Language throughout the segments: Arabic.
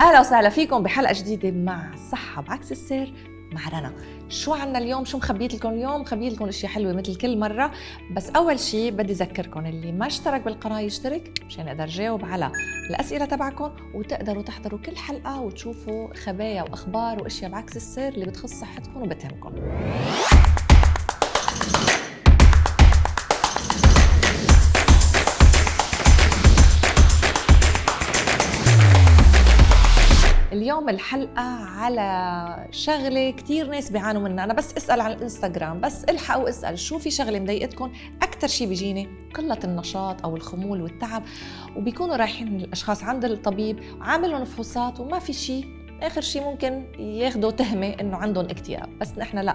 أهلا وسهلا فيكم بحلقة جديدة مع صحة بعكس السير مع رنا. شو عنا اليوم؟ شو مخبيت لكم اليوم؟ مخبيت لكم أشياء حلوة مثل كل مرة. بس أول شيء بدي أذكركم اللي ما اشترك بالقناة يشترك مشان أقدر جاوب على الأسئلة تبعكم وتقدروا تحضروا كل حلقة وتشوفوا خبايا وأخبار وأشياء بعكس السير اللي بتخص صحتكم وبتهمكم. اليوم الحلقة على شغلة كتير ناس بيعانوا منها. أنا بس أسأل على الإنستغرام بس الحق واسأل شو في شغلة مضايقتكم؟ أكثر شيء بيجيني قلة النشاط أو الخمول والتعب وبيكونوا رايحين الأشخاص عند الطبيب وعاملهم فحوصات وما في شيء آخر شيء ممكن ياخذوا تهمة إنه عندهم اكتئاب بس نحن لا.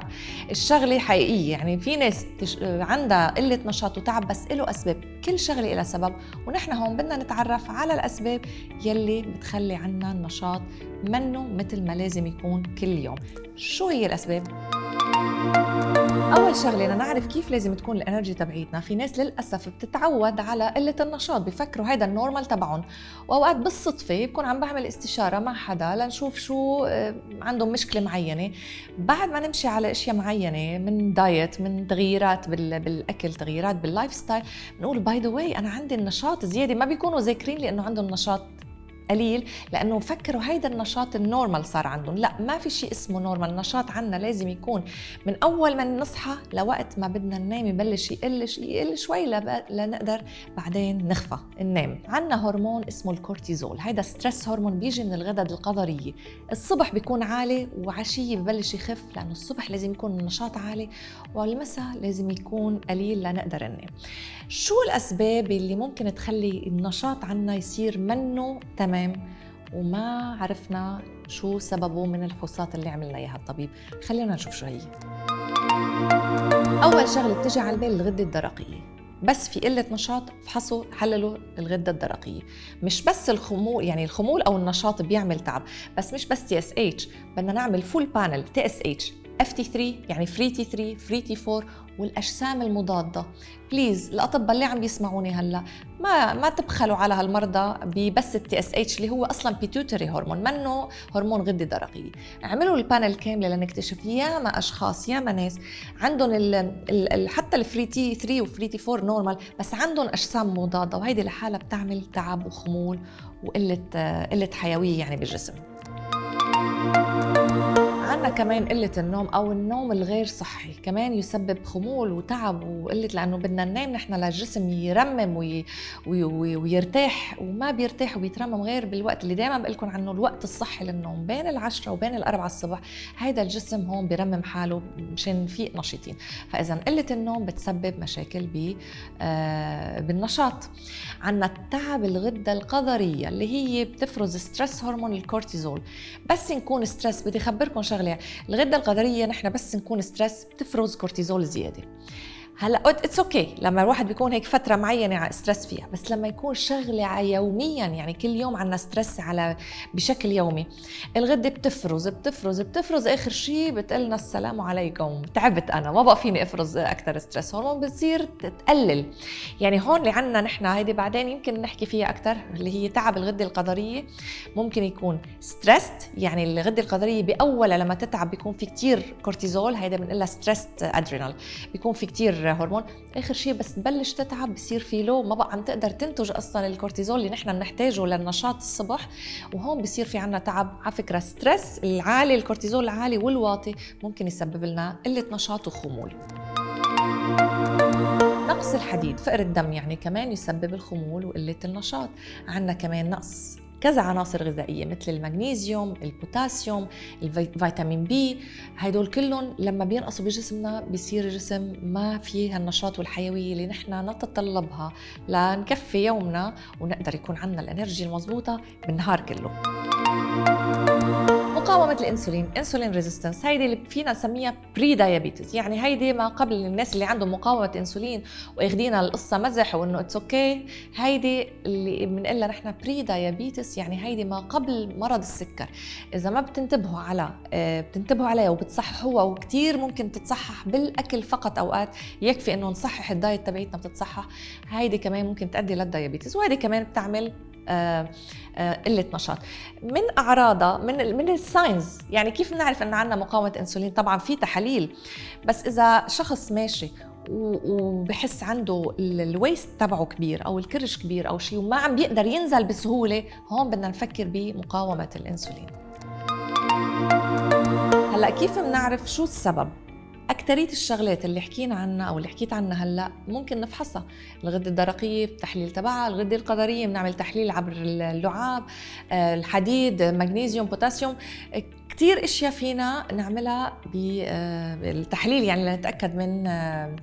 الشغلة حقيقية يعني في ناس تش... عندها قلة نشاط وتعب بس له أسباب. كل شغلة لها سبب ونحن هون بدنا نتعرف على الأسباب يلي بتخلي عنا النشاط منه مثل ما لازم يكون كل يوم. شو هي الأسباب؟ أول شغلة نعرف كيف لازم تكون ال energy تبعيتنا. في ناس للأسف بتتعود على قلة النشاط بفكروا هذا ال normal تبعهم. وأوقات بالصدفة بكون عم بعمل استشارة مع حدا لنشوف شو آه، عندهم مشكلة معينة. بعد ما نمشي على أشياء معينة من diet من تغييرات بالأكل تغييرات بال lifestyle بنقول by the way أنا عندي النشاط زيادة. ما بيكونوا ذاكرين لي انه عندهم نشاط قليل لأنه فكروا هيدا النشاط ال normal صار عندهم. لا ما في شيء اسمه normal. النشاط عنا لازم يكون من أول ما نصحى لوقت ما بدنا ننام يبلش يقل يقل شوي لنقدر بعدين نغفى ننام. عنا هرمون اسمه الكورتيزول. هيدا stress hormone بيجي من الغدد الكظرية الصبح بيكون عالي وعشية ببلش يخف لأنه الصبح لازم يكون النشاط عالي والمساء لازم يكون قليل لنقدر ننام. شو الأسباب اللي ممكن تخلي النشاط عنا يصير منه تمام؟ تمام. وما عرفنا شو سببه من الفحوصات اللي عملنا إياها الطبيب. خلينا نشوف شو هي. أول شغلة بتجي على البال الغدة الدرقية. بس في قلة نشاط فحصوا حللوا الغدة الدرقية. مش بس الخمول يعني الخمول أو النشاط بيعمل تعب بس مش بس TSH بدنا نعمل full panel TSH FT 3 يعني free T 3 free T 4 والأجسام المضادة. please الأطباء اللي عم بيسمعوني هلا ما ما تبخلوا على هالمرضى ببس ال TSH اللي هو أصلا pituitary hormone منه هرمون غده درقيه اعملوا ال panel كاملة لنكتشف ياما أشخاص ياما ناس. عندهم ال ال حتى ال free T 3 و free T 4 normal بس عندهم أجسام مضادة وهيدي لحالها بتعمل تعب وخمول وقلة قلة حيوية يعني بالجسم. عندنا كمان قلة النوم أو النوم الغير صحي كمان يسبب خمول وتعب وقلة لأنه بدنا ننام نحن للجسم يرمم وي وي وي ويرتاح وما بيرتاح وبيترمم غير بالوقت اللي دائما بقول لكم عنه الوقت الصحي للنوم بين العشرة وبين الأربعة الصبح هيدا الجسم هون بيرمم حاله مشان نفيق نشيطين فإذا قلة النوم بتسبب مشاكل ب آه بالنشاط. عندنا التعب الغدة الكظرية اللي هي بتفرز stress hormone الكورتيزول بس نكون stress بدي أخبركم شغلة الغدة الكظرية نحن بس نكون stress بتفرز كورتيزول زيادة. هلا it's OK. لما الواحد بيكون هيك فترة معينة stress فيها بس لما يكون شغلة يوميا يعني كل يوم عندنا stress على بشكل يومي الغدة بتفرز بتفرز بتفرز آخر شيء بتقلنا السلام عليكم. تعبت أنا ما بقى فيني أفرز أكثر stress هون بتصير تقلل. يعني هون اللي عندنا نحن هيدي بعدين يمكن نحكي فيها أكثر اللي هي تعب الغدة الكظرية ممكن يكون stress يعني الغدة الكظرية بأولها لما تتعب بيكون في كثير كورتيزول هيدا بنقول stress adrenal بيكون في كثير هرمون آخر شيء بس تبلش تتعب بصير في low ما بقى عم تقدر تنتج أصلا الكورتيزول اللي نحن بنحتاجه للنشاط الصبح. وهون بصير في عنا تعب على فكرة stress العالي الكورتيزول العالي والواطي ممكن يسبب لنا قلة نشاط وخمول. نقص الحديد فقر الدم يعني كمان يسبب الخمول وقلة النشاط. عندنا كمان نقص كذا عناصر غذائية مثل المغنيسيوم البوتاسيوم الفيتامين B. هدول كلهم لما بينقصوا بجسمنا بيصير الجسم ما فيه النشاط والحيوية اللي نحن نتطلبها لنكفي يومنا ونقدر يكون عندنا ال energy المضبوطة بالنهار كله. مقاومة الإنسولين insulin resistance هيدي اللي فينا نسميها prediabetes يعني هيدي ما قبل الناس اللي عندهم مقاومة إنسولين واخدينها القصة مزح وإنه it's OK هيدي اللي بنقول نحن prediabetes يعني هيدي ما قبل مرض السكر. إذا ما بتنتبهوا على آه، بتنتبهوا عليها وبتصححوها وكثير ممكن تتصحح بالأكل فقط أوقات يكفي إنه نصحح ال diet تبعيتنا بتتصحح. هيدي كمان ممكن تؤدي لل diabetes وهيدي كمان بتعمل قلة نشاط. من أعراضها من من ال signs يعني كيف بنعرف انه عندنا مقاومة إنسولين؟ طبعا في تحاليل بس إذا شخص ماشي وبحس عنده ال waist تبعه كبير أو الكرش كبير أو شيء وما عم بيقدر ينزل بسهولة هون بدنا نفكر بمقاومة الإنسولين. هلأ كيف بنعرف شو السبب؟ أكترية الشغلات اللي حكينا عنها أو اللي حكيت عنها هلأ ممكن نفحصها، الغدة الدرقية التحليل تبعها، الغدة الكظرية بنعمل تحليل عبر اللعاب، آه، الحديد، مغنيسيوم، بوتاسيوم، كثير أشياء فينا نعملها بالتحليل آه، يعني لنتأكد من آه،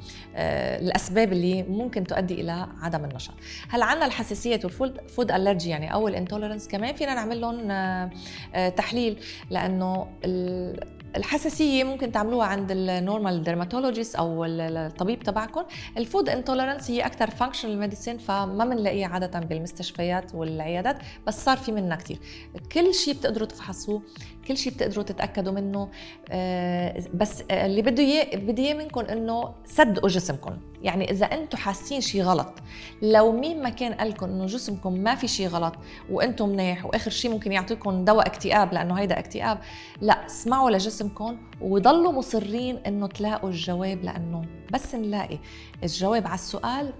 الأسباب اللي ممكن تؤدي إلى عدم النشاط. هلأ عندنا الحساسية وال food allergy يعني أو ال intolerance كمان فينا نعمل لهم تحليل لأنه الحساسية ممكن تعملوها عند ال normal dermatologist أو الطبيب تبعكم. ال food intolerance هي أكثر functional medicine فما بنلاقيها عادة بالمستشفيات والعيادات بس صار في منها كثير كل شيء بتقدروا تفحصوه كل شيء بتقدروا تتأكدوا منه آه، بس اللي بده إياه بدي إياه منكم إنه صدقوا جسمكم. يعني إذا أنتم حاسين شيء غلط لو مين ما كان قال لكم إنه جسمكم ما في شيء غلط وأنتم منيح وآخر شيء ممكن يعطيكم دواء اكتئاب لأنه هيدا اكتئاب لا اسمعوا لجسمكم وضلوا مصرين إنه تلاقوا الجواب لأنه بس نلاقي. الجواب على السؤال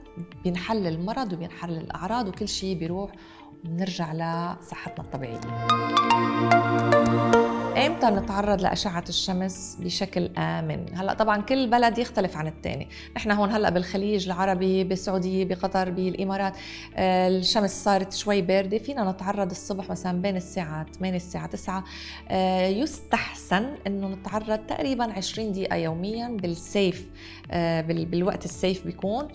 بينحل المرض وبينحل الأعراض وكل شيء بيروح ونرجع لصحتنا الطبيعية. إمتى نتعرض لأشعة الشمس بشكل آمن؟ هلأ طبعا كل بلد يختلف عن الثاني نحن هون هلأ بالخليج العربي بالسعودية بقطر بالإمارات آه، الشمس صارت شوي باردة. فينا نتعرض الصبح مثلا بين الساعة 8 الساعة 9 آه، يستحسن إنه نتعرض تقريبا 20 دقيقة يوميا بالسيف آه، بالوقت ال safe بيكون.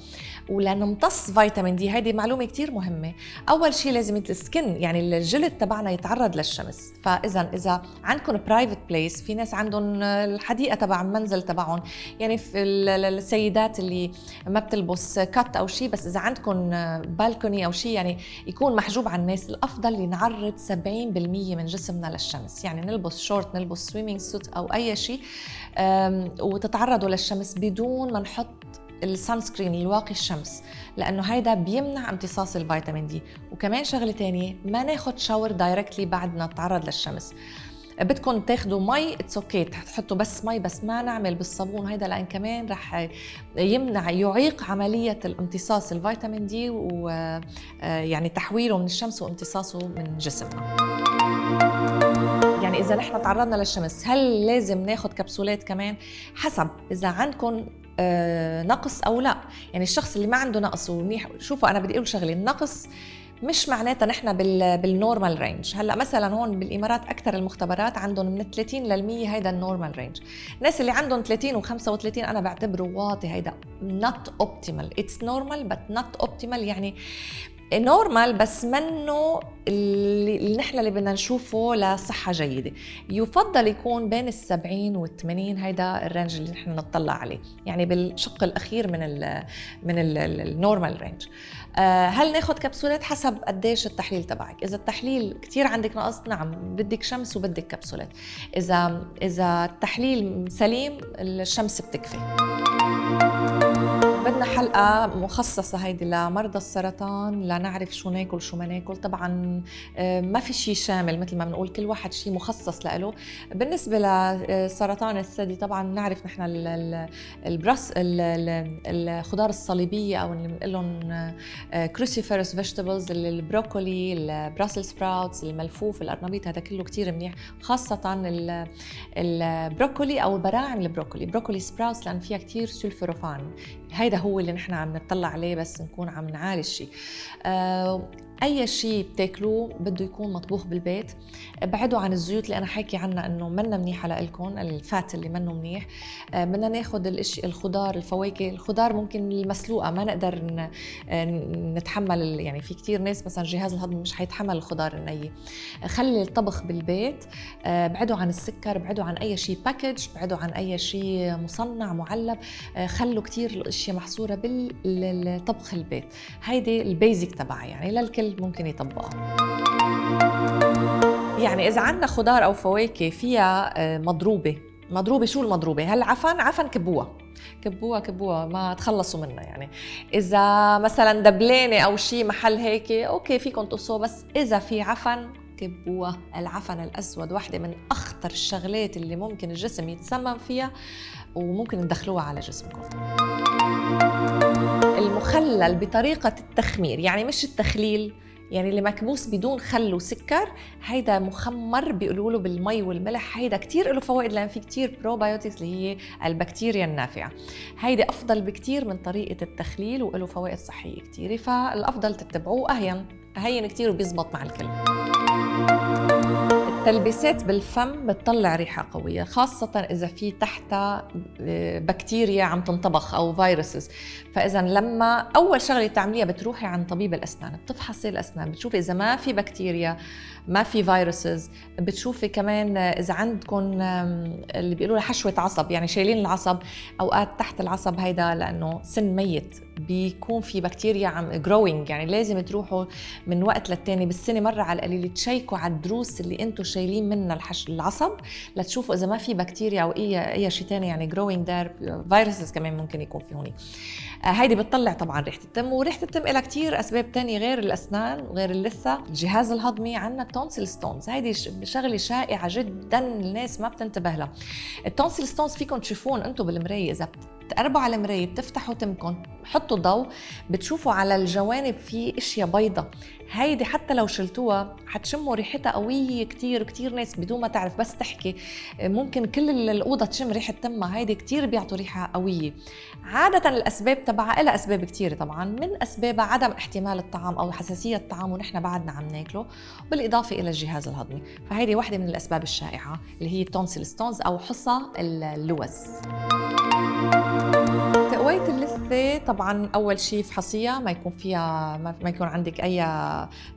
ولأنه امتص فيتامين D هيدي معلومة كثير مهمة. أول شيء لازم ال skin يعني الجلد تبعنا يتعرض للشمس. فاذا إذا عندكم private place في ناس عندهم الحديقة تبع المنزل تبعهم. يعني في السيدات اللي ما بتلبس cut أو شيء بس إذا عندكم balcony أو شيء يعني يكون محجوب عن الناس. الأفضل ينعرض 70% من جسمنا للشمس. يعني نلبس شورت نلبس swimming suit أو أي شيء وتتعرضوا للشمس بدون ما نحط ال sunscreen الواقي الشمس. لأنه هيدا بيمنع امتصاص الفيتامين D. وكمان شغلة تانية ما ناخد shower directly بعد ما نتعرض للشمس. بدكم تاخذوا مي it's OK تحطوا بس مي بس ما نعمل بالصابون. هيدا لأن كمان رح يمنع يعيق عملية الامتصاص الفيتامين دي ويعني تحويله من الشمس وامتصاصه من جسمنا. يعني إذا نحن تعرضنا للشمس هل لازم ناخذ كبسولات كمان؟ حسب إذا عندكم آه، نقص أو لا. يعني الشخص اللي ما عنده نقص ومنيح شوفوا أنا بدي أقول شغلة النقص مش معناتها نحن بال normal range هلأ مثلا هون بالإمارات أكثر المختبرات عندهم من 30 لل 100 هيدا ال normal range الناس اللي عندهم 30 و35 أنا بعتبره واطي هيدا. not optimal it's normal but not optimal يعني normal بس منه اللي نحن اللي بدنا نشوفه لصحة جيدة. يفضل يكون بين السبعين والثمانين هيدا ال range اللي نحن نطلع عليه. يعني بالشق الأخير من ال من ال normal range هل ناخذ كبسولات حسب قديش التحليل تبعك؟ إذا التحليل كثير عندك نقص نعم بدك شمس وبدك كبسولات. إذا إذا التحليل سليم الشمس بتكفي. بدنا حلقة مخصصة هيدي لمرضى السرطان لنعرف شو ناكل شو ما ناكل. طبعا آه، ما في شيء شامل مثل ما بنقول كل واحد شيء مخصص له بالنسبة لسرطان الثدي طبعا نعرف نحن البرس الخضار الصليبية أو اللي بنقول لهم cruciferous vegetables البروكولي ال Brussels sprouts الملفوف القرنبيط هذا كله كثير منيح. خاصة البروكولي أو براعم البروكولي. broccoli sprouts لأن فيها كثير سلفوروفان هيدا هو اللي نحن عم نطلع عليه بس نكون عم نعالج شيء آه أي شيء بتاكلوه بده يكون مطبوخ بالبيت. ابعدوا عن الزيوت اللي أنا حاكي عنها إنه منا منيحه لكم الفات اللي منه منيح. آه، بدنا ناخذ الاشي الخضار الفواكه. الخضار ممكن المسلوقة ما نقدر نتحمل يعني في كتير ناس مثلا جهاز الهضم مش حيتحمل الخضار النيه خلي الطبخ بالبيت. آه، ابعدوا عن السكر ابعدوا عن أي شيء باكج ابعدوا عن أي شيء مصنع معلب. آه، خلوا كتير الإشياء محصورة بالطبخ البيت. هيدي ال basic تبعها يعني للكل. الكل ممكن يطبقها يعني إذا عندنا خضار أو فواكه فيها آه، مضروبة. مضروبة شو المضروبة؟ هلا عفن؟ عفن كبوها كبوها كبوها ما تخلصوا منها يعني. إذا مثلا دبلانه أو شيء محل هيك OK فيكم تقصوه بس إذا في عفن كبوها العفن الأسود واحدة من أخطر الشغلات اللي ممكن الجسم يتسمم فيها وممكن تدخلوها على جسمكم. المخلل بطريقة التخمير يعني مش التخليل يعني اللي مكبوس بدون خل وسكر هيدا مخمر بيقولوا له بالمي والملح هيدا كتير له فوائد لأن في كتير بروبايوتكس اللي هي البكتيريا النافعة. هيدي أفضل بكتير من طريقة التخليل وله فوائد صحية كتير فالأفضل تتبعوه أهين هين كتير وبيزبط مع الكل التلبيسات بالفم بتطلع ريحة قوية خاصة إذا في تحتها آه، بكتيريا عم تنطبخ أو viruses. فإذا لما أول شغلة تعمليها بتروحي عند طبيب الأسنان بتفحصي الأسنان بتشوفي إذا ما في بكتيريا ما في viruses بتشوفي كمان إذا عندكم اللي بيقولوا حشوة عصب يعني شايلين العصب أوقات تحت العصب هيدا لأنه سن ميت. بيكون في بكتيريا عم growing يعني لازم تروحوا من وقت للتاني بالسنة مرة على القليل تشيكوا على الضروس اللي أنتم شايلين منها الحشو العصب لتشوفوا إذا ما في بكتيريا أو اي أي شيء ثاني يعني growing there viruses كمان ممكن يكون في هون آه هيدي بتطلع طبعا ريحة التم وريحة التم لها كثير أسباب ثانية غير الأسنان وغير اللثة الجهاز الهضمي عندنا ال tonsil stones هيدي شغلة شائعة جدا الناس ما بتنتبه لها. ال tonsil stones فيكم تشوفون أنتم بالمراية إذا بتقربوا على المراية بتفتحوا تمكم حطوا ضوء بتشوفوا على الجوانب في أشياء بيضة. هيدي حتى لو شلتوها حتشموا ريحتها قوية كتير كتير ناس بدون ما تعرف بس تحكي. ممكن كل الأوضة تشم ريحة تمها هيدي كتير بيعطوا ريحة قوية. عادة الأسباب تبعها لها أسباب كتير طبعا. من أسبابها عدم احتمال الطعام أو حساسية الطعام ونحن بعدنا عم ناكله بالإضافة إلى الجهاز الهضمي. فهيدي واحدة من الأسباب الشائعة اللي هي tonsil stones أو حصى اللوز. اللثة طبعا أول شيء فحصيها ما يكون فيها ما يكون عندك أي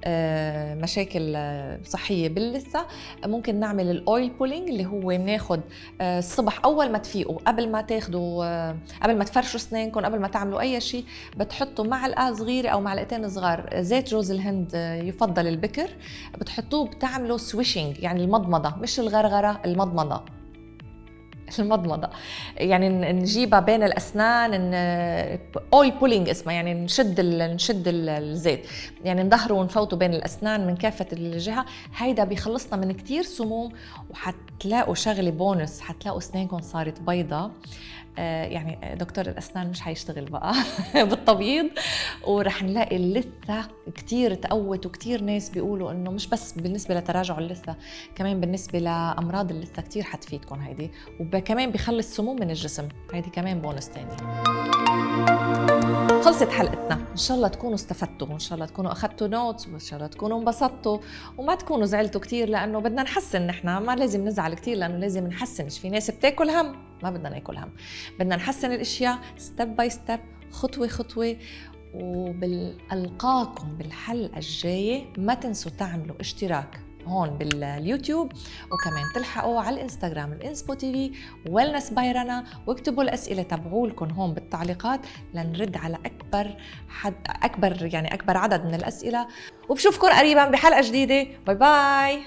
آه، مشاكل صحية باللثة. ممكن نعمل ال oil pulling اللي هو بناخد آه، الصبح أول ما تفيقوا قبل ما تاخدوا آه، قبل ما تفرشوا أسنانكم قبل ما تعملوا أي شيء بتحطوا معلقة صغيرة أو معلقتين صغار زيت جوز الهند يفضل البكر. بتحطوه بتعملوا swishing يعني المضمضة مش الغرغرة المضمضة. المضمضة. يعني نجيبها بين الأسنان oil pulling اسمها يعني نشد نشد الزيت. يعني نظهره ونفوته بين الأسنان من كافة الجهة. هيدا بيخلصنا من كتير سموم وحتلاقوا شغلة بونس حتلاقوا اسنانكم صارت بيضة. يعني دكتور الأسنان مش حيشتغل بقى بالتبييض. ورح نلاقي اللثه كثير تقوت وكثير ناس بيقولوا إنه مش بس بالنسبة لتراجع اللثة كمان بالنسبة لأمراض اللثة كثير حتفيدكم هيدي. وكمان بخلي السموم من الجسم هيدي كمان بونس ثاني خلصت حلقتنا. إن شاء الله تكونوا استفدتوا وإن شاء الله تكونوا اخذتوا notes وإن شاء الله تكونوا انبسطتوا. وما تكونوا زعلتوا كثير لأنه بدنا نحسن نحن. ما لازم نزعل كثير لأنه لازم نحسن. مش في ناس بتاكل هم؟ ما بدنا ناكل هم. بدنا نحسن الأشياء step by step خطوة خطوة. وبالقاكم بالحلقة الجاية ما تنسوا تعملوا اشتراك. هون باليوتيوب وكمان تلحقوا على الإنستغرام ال Inspo TV Wellness by رنا واكتبوا الأسئلة تبعولكم هون بالتعليقات لنرد على أكبر حد أكبر يعني أكبر عدد من الأسئلة. وبشوفكم قريبا بحلقة جديدة. bye bye.